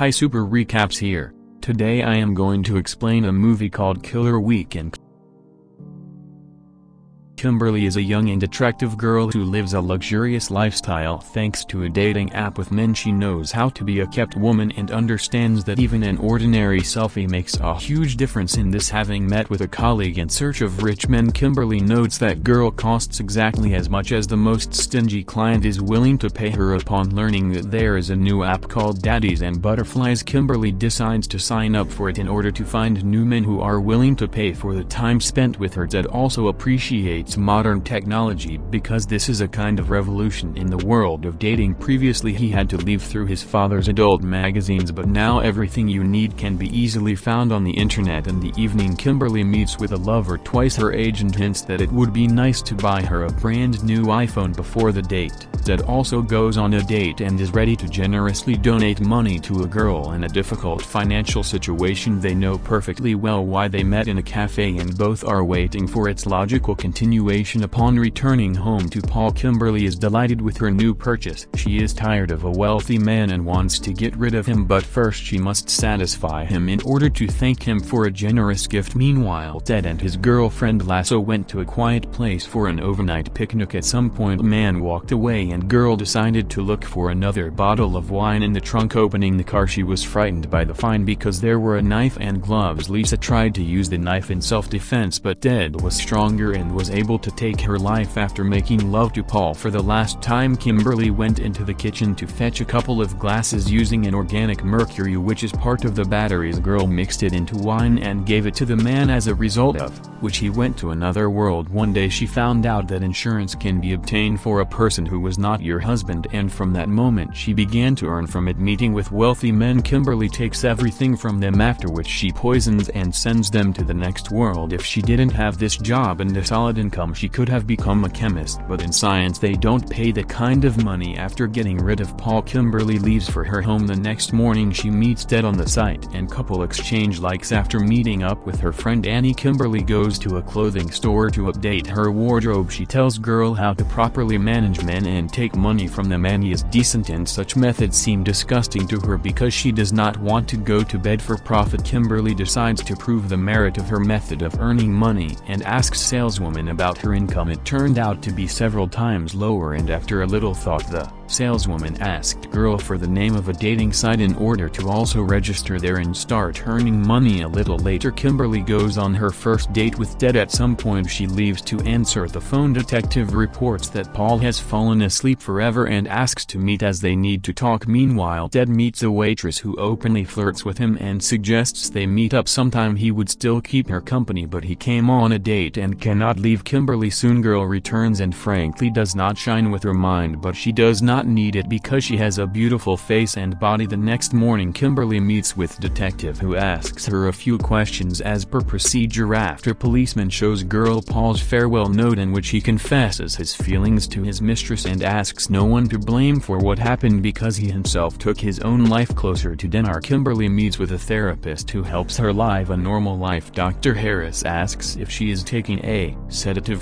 Hi Super Recaps here. Today I am going to explain a movie called Killer Weekend. Kimberly is a young and attractive girl who lives a luxurious lifestyle thanks to a dating app with men. She knows how to be a kept woman and understands that even an ordinary selfie makes a huge difference in this. Having met with a colleague in search of rich men Kimberly notes that girl costs exactly as much as the most stingy client is willing to pay her. Upon learning that there is a new app called Daddies and Butterflies Kimberly decides to sign up for it in order to find new men who are willing to pay for the time spent with her. Dad also appreciates modern technology because this is a kind of revolution in the world of dating. Previously he had to leave through his father's adult magazines but now everything you need can be easily found on the internet in the evening Kimberly meets with a lover twice her age and hints that it would be nice to buy her a brand new iPhone before the date. Ted also goes on a date and is ready to generously donate money to a girl in a difficult financial situation. They know perfectly well why they met in a cafe and both are waiting for its logical continuation upon returning home to Paul Kimberly is delighted with her new purchase. She is tired of a wealthy man and wants to get rid of him but first she must satisfy him in order to thank him for a generous gift. Meanwhile Ted and his girlfriend Lisa went to a quiet place for an overnight picnic. At some point man walked away and girl decided to look for another bottle of wine in the trunk opening the car. She was frightened by the find because there were a knife and gloves. Lisa tried to use the knife in self-defense but Ted was stronger and was able able to take her life after making love to Paul for the last time Kimberly went into the kitchen to fetch a couple of glasses using an organic mercury which is part of the batteries. Girl mixed it into wine and gave it to the man as a result of, which he went to another world. One day she found out that insurance can be obtained for a person who was not your husband and from that moment she began to earn from it. Meeting with wealthy men Kimberly takes everything from them after which she poisons and sends them to the next world. If she didn't have this job and a solid income income she could have become a chemist but in science they don't pay the kind of money after getting rid of Paul Kimberly leaves for her home the next morning she meets Ted on the site and couple exchange likes after meeting up with her friend Annie Kimberly goes to a clothing store to update her wardrobe. She tells girl how to properly manage men and take money from them. Annie is decent and such methods seem disgusting to her because she does not want to go to bed for profit. Kimberly decides to prove the merit of her method of earning money and asks saleswoman about about her income it turned out to be several times lower and after a little thought the saleswoman asked girl for the name of a dating site in order to also register there and start earning money. A little later Kimberly goes on her first date with Ted. At some point she leaves to answer the phone. Detective reports that Paul has fallen asleep forever and asks to meet as they need to talk. Meanwhile Ted meets a waitress who openly flirts with him and suggests they meet up sometime. He would still keep her company but he came on a date and cannot leave Kimberly soon girl returns and frankly does not shine with her mind but she does not need it because she has a beautiful face and body. The next morning Kimberly meets with detective who asks her a few questions as per procedure. After policeman shows girl Paul's farewell note in which he confesses his feelings to his mistress and asks no one to blame for what happened because he himself took his own life closer to Dinar Kimberly meets with a therapist who helps her live a normal life. Dr. Harris asks if she is taking a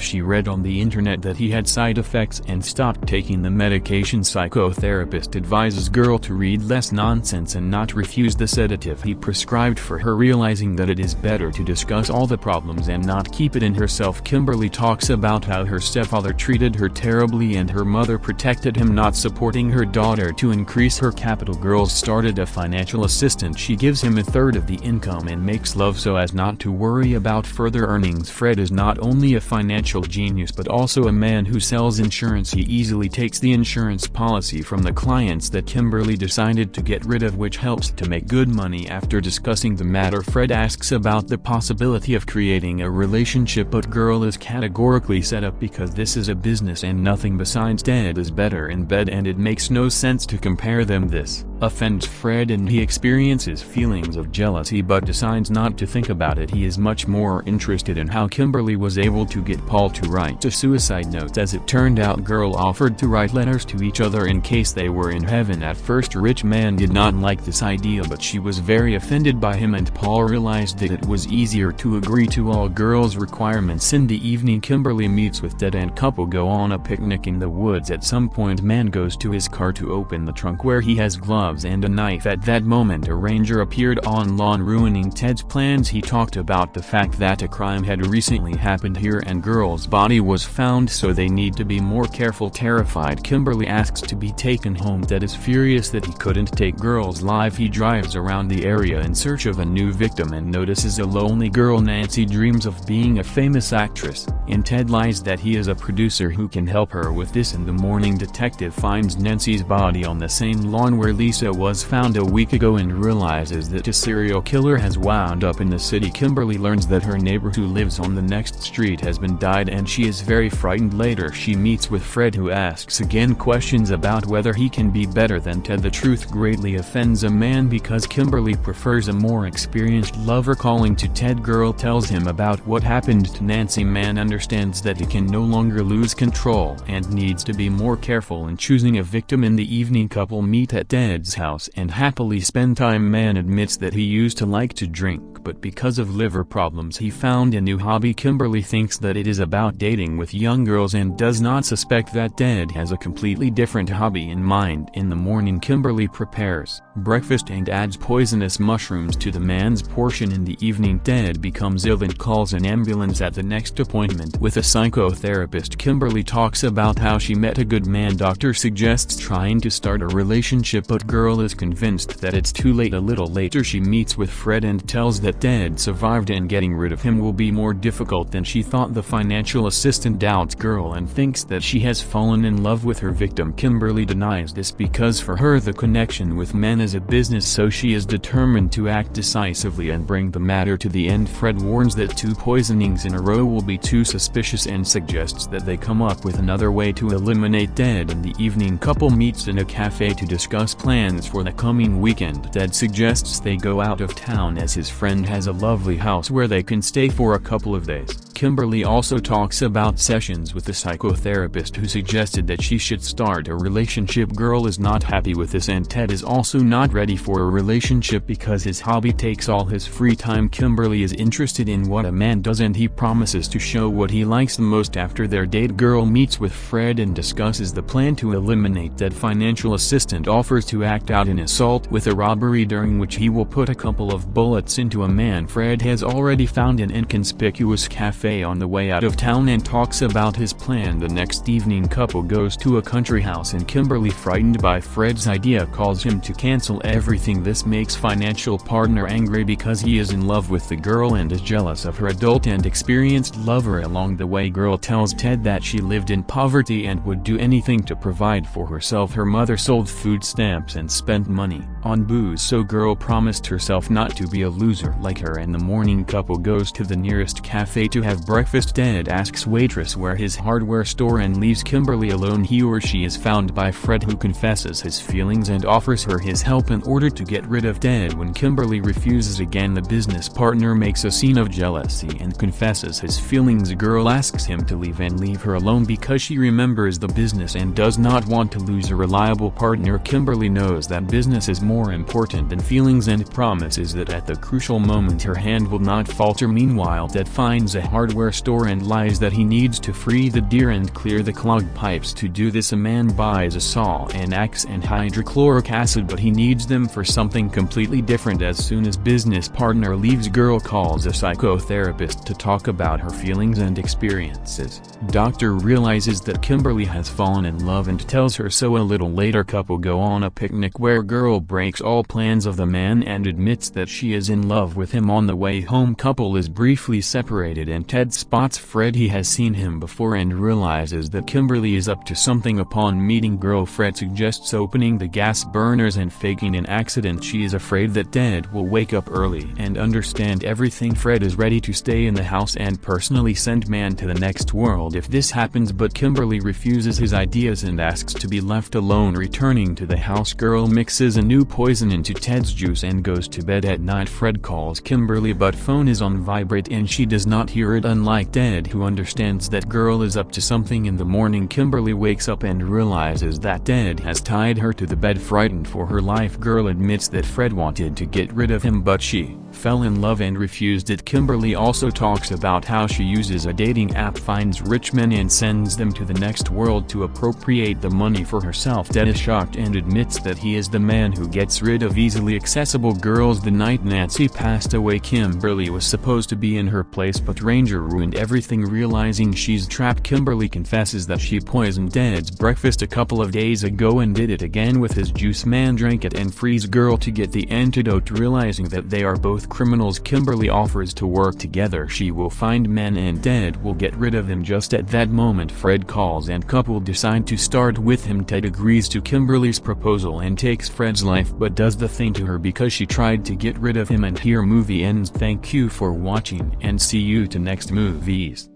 she read on the internet that he had side effects and stopped taking the medication. Psychotherapist advises girl to read less nonsense and not refuse the sedative he prescribed for her realizing that it is better to discuss all the problems and not keep it in herself. Kimberly talks about how her stepfather treated her terribly and her mother protected him not supporting her daughter to increase her capital. Girls started a financial assistant. She gives him a third of the income and makes love so as not to worry about further earnings. Fred is not only a financial genius but also a man who sells insurance. He easily takes the insurance policy from the clients that Kimberly decided to get rid of which helps to make good money. After discussing the matter Fred asks about the possibility of creating a relationship but girl is categorically set up because this is a business and nothing besides Ted is better in bed and it makes no sense to compare them. This offends Fred and he experiences feelings of jealousy but decides not to think about it. He is much more interested in how Kimberly was able to get Paul to write a suicide note. As it turned out girl offered to write letters to each other in case they were in heaven. At first rich man did not like this idea but she was very offended by him and Paul realized that it was easier to agree to all girls requirements. In the evening Kimberly meets with Ted and couple go on a picnic in the woods. At some point man goes to his car to open the trunk where he has gloves gloves and a knife at that moment a ranger appeared on lawn ruining Ted's plans. He talked about the fact that a crime had recently happened here and girl's body was found so they need to be more careful. Terrified Kimberly asks to be taken home. Ted is furious that he couldn't take girl's life. He drives around the area in search of a new victim and notices a lonely girl. Nancy dreams of being a famous actress, and Ted lies that he is a producer who can help her with this. In the morning detective finds Nancy's body on the same lawn where Lisa was found a week ago and realizes that a serial killer has wound up in the city. Kimberly learns that her neighbor who lives on the next street has been died and she is very frightened. Later she meets with Fred who asks again questions about whether he can be better than Ted. The truth greatly offends a man because Kimberly prefers a more experienced lover. Calling to Ted girl tells him about what happened. To Nancy man understands that he can no longer lose control and needs to be more careful in choosing a victim. In the evening couple meet at Ted's house and happily spend time. Man admits that he used to like to drink but because of liver problems he found a new hobby. Kimberly thinks that it is about dating with young girls and does not suspect that Ted has a completely different hobby in mind. In the morning Kimberly prepares breakfast and adds poisonous mushrooms to the man's portion. In the evening Ted becomes ill and calls an ambulance at the next appointment. With a psychotherapist Kimberly talks about how she met a good man. Doctor suggests trying to start a relationship but girl is convinced that it's too late. A little later she meets with Fred and tells that Ted survived and getting rid of him will be more difficult than she thought. The financial assistant doubts girl and thinks that she has fallen in love with her victim. Kimberly denies this because for her the connection with men is a business so she is determined to act decisively and bring the matter to the end. Fred warns that two poisonings in a row will be too suspicious and suggests that they come up with another way to eliminate Ted in the evening couple meets in a cafe to discuss plans for the coming weekend Ted suggests they go out of town as his friend has a lovely house where they can stay for a couple of days. Kimberly also talks about sessions with the psychotherapist who suggested that she should start a relationship. Girl is not happy with this and Ted is also not ready for a relationship because his hobby takes all his free time. Kimberly is interested in what a man does and he promises to show what he likes the most after their date. Girl meets with Fred and discusses the plan to eliminate that financial assistant offers to act out an assault with a robbery during which he will put a couple of bullets into a man Fred has already found an inconspicuous cafe on the way out of town and talks about his plan. The next evening couple goes to a country house and Kimberly frightened by Fred's idea calls him to cancel everything. This makes financial partner angry because he is in love with the girl and is jealous of her adult and experienced lover. Along the way girl tells Ted that she lived in poverty and would do anything to provide for herself. Her mother sold food stamps and spent money on booze so girl promised herself not to be a loser like her and the morning. Couple goes to the nearest cafe to have breakfast. Ted asks waitress where his hardware store and leaves Kimberly alone. He or she is found by Fred who confesses his feelings and offers her his help in order to get rid of Ted when Kimberly refuses again the business partner makes a scene of jealousy and confesses his feelings. Girl asks him to leave and leave her alone because she remembers the business and does not want to lose a reliable partner. Kimberly knows that business is more important than feelings and promises that at the crucial moment her hand will not falter. Meanwhile Ted finds a hardware store and lies that he needs to free the deer and clear the clogged pipes. To do this a man buys a saw an axe and hydrochloric acid but he needs them for something completely different. As soon as business partner leaves girl calls a psychotherapist to talk about her feelings and experiences. Doctor realizes that Kimberly has fallen in love and tells her so. A little later couple go on a picnic where girl breaks all plans of the man and admits that she is in love with him on the way home. Couple is briefly separated and Ted spots Fred. He has seen him before and realizes that Kimberly is up to something upon meeting girl Fred. Suggests opening the gas burners and faking an accident. She is afraid that Ted will wake up early and understand everything. Fred is ready to stay in the house and personally send man to the next world if this happens but Kimberly refuses his ideas and asks to be left alone. Returning to the house girl mixes a new poison into Ted's juice and goes to bed at night. Fred calls Kimberly but phone is on vibrate and she does not hear it. Unlike Ted who understands that girl is up to something in the morning Kimberly wakes up and realizes that Ted has tied her to the bed. Frightened for her life girl admits that Fred wanted to get rid of him but she fell in love and refused it. Kimberly also talks about how she uses a dating app finds rich men and sends them to the next world to appropriate the money for herself. Ted is shocked and admits that he is the man who gets rid of easily accessible girls. The night Nancy passed away Kimberly was supposed to be in her place but Ranger ruined everything realizing she's trapped. Kimberly confesses that she poisoned Ted's breakfast a couple of days ago and did it again with his juice. Man drank it and frees girl to get the antidote realizing that they are both criminals Kimberly offers to work together she will find men and Ted will get rid of him just at that moment. Fred calls and couple decide to start with him. Ted agrees to Kimberly's proposal and takes Fred's life but does the thing to her because she tried to get rid of him. And here movie ends. Thank you for watching and see you to next movies